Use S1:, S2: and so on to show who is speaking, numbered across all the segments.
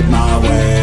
S1: my way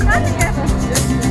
S2: cada casa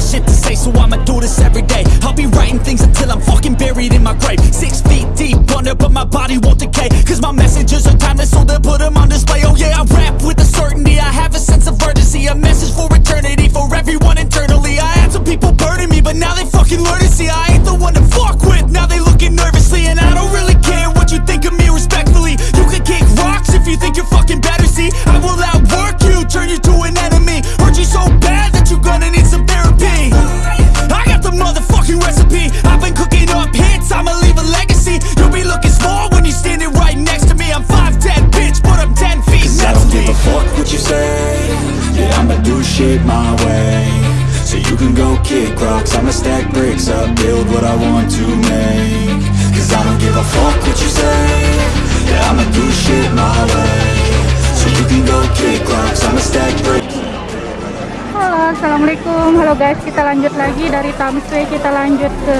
S2: of shit to say, so I'ma do this every day. I'll be writing things until I'm fucking buried in my grave. Six feet deep under, but my body won't decay. Cause my messages are timeless, so they'll put them on display. Oh yeah, I rap with a certainty. I have a sense of urgency, a message for eternity, for everyone internally. I had some people burning me, but now they fucking learn to see I ain't the one to fuck with. Now they looking nervously,
S1: Assalamualaikum. Halo guys kita lanjut lagi dari Tamsui. Kita lanjut ke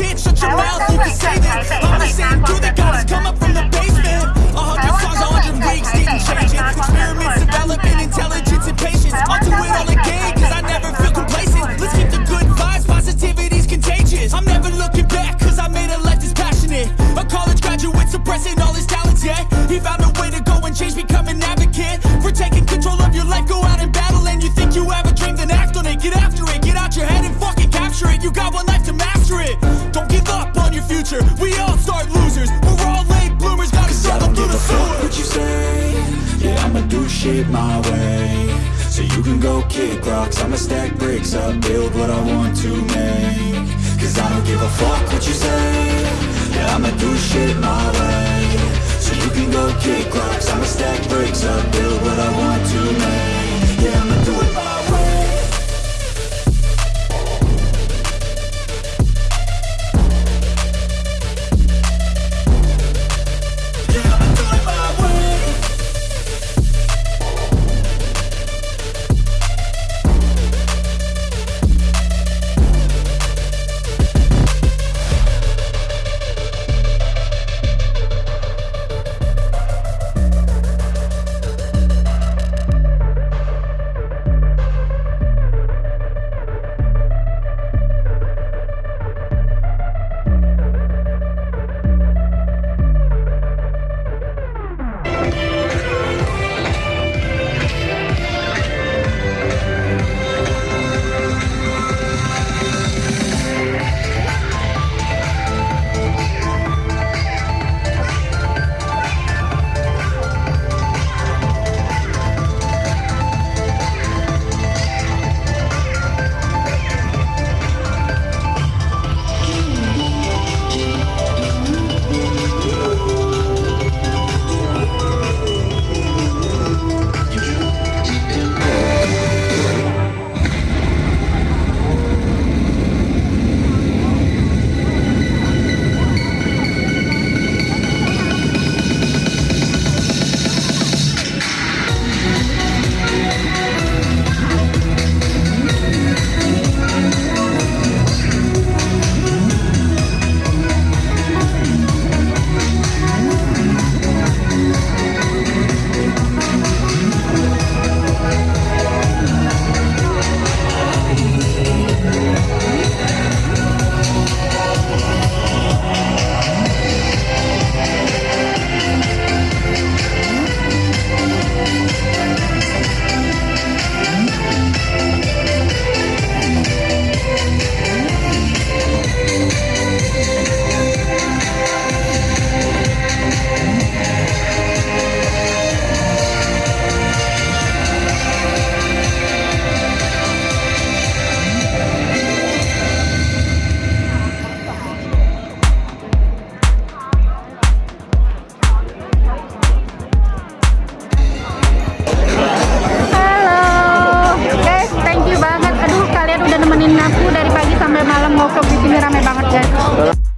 S2: Can't contain it, I'm coming out with a statement. You really changed, man, all your music and arrangement. You don't know shit, shut your mouth, you can say that. I'm the same dude that got us come up from the basement. A hundred songs, a hundred weeks, didn't change it. Experiments, development, intelligence,
S3: kick rocks. I'ma stack bricks up, build what I want to make. Cause I don't give a fuck what you say. Yeah, I'ma do shit my way. So you can go kick rocks. I'ma stack bricks up, build what I want to make. Yeah, I'ma do it my
S1: nemenin aku dari pagi sampai malam ngobrol di sini rame banget guys.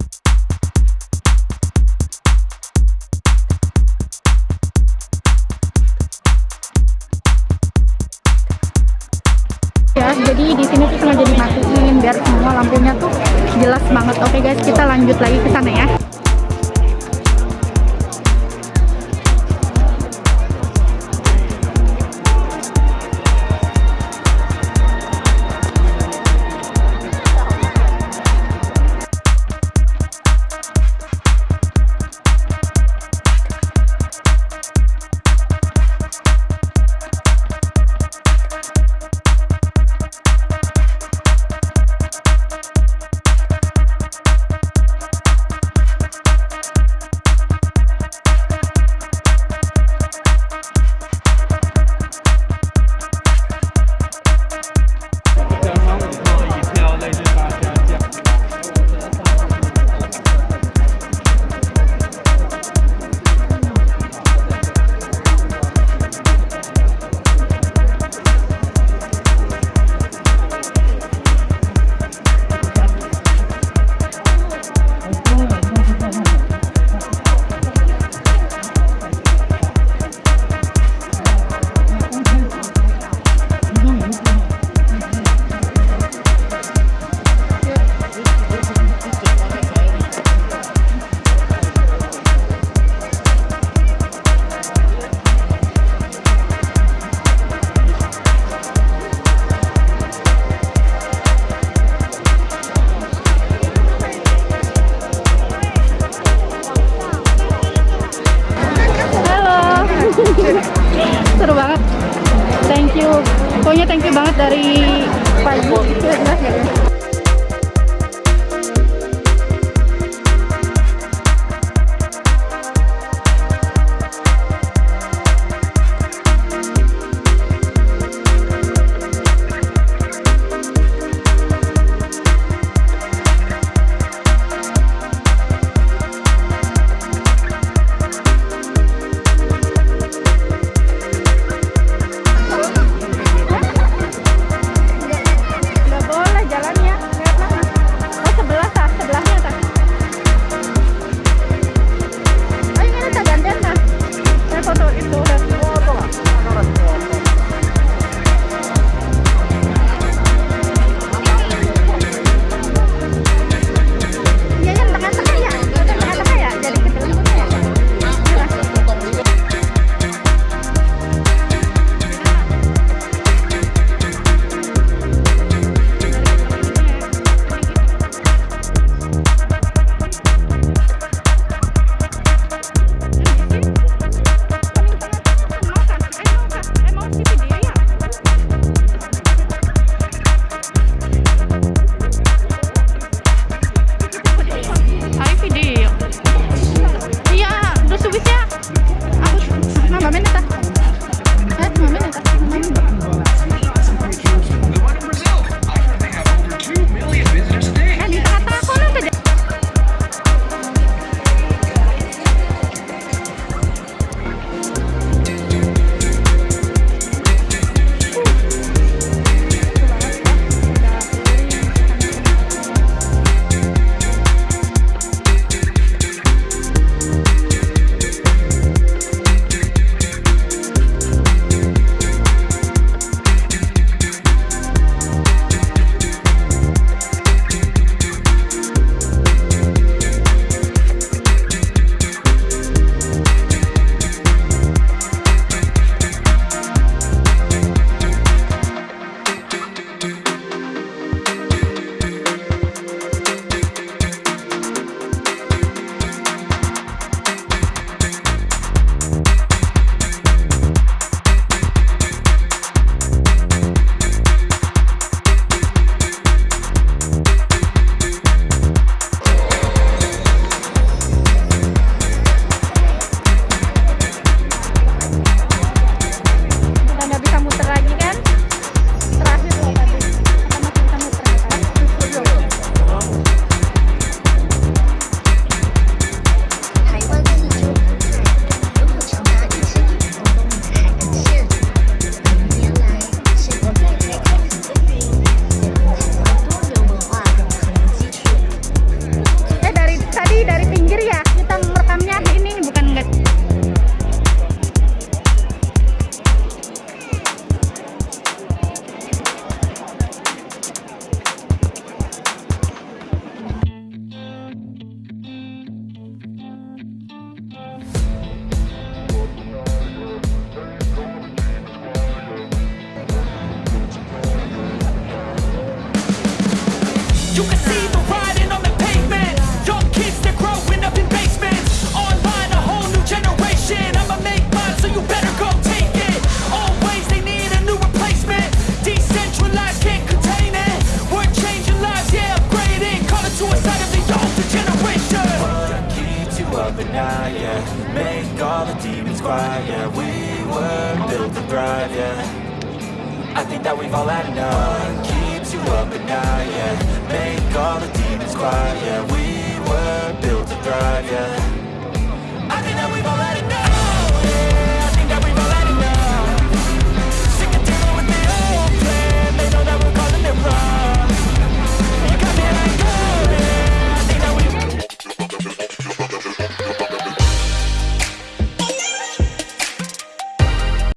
S3: Yeah. We were built to thrive, yeah. I think that we've all had enough. Keeps you up at night, yeah. Make all the demons quiet, yeah. We were built to thrive, yeah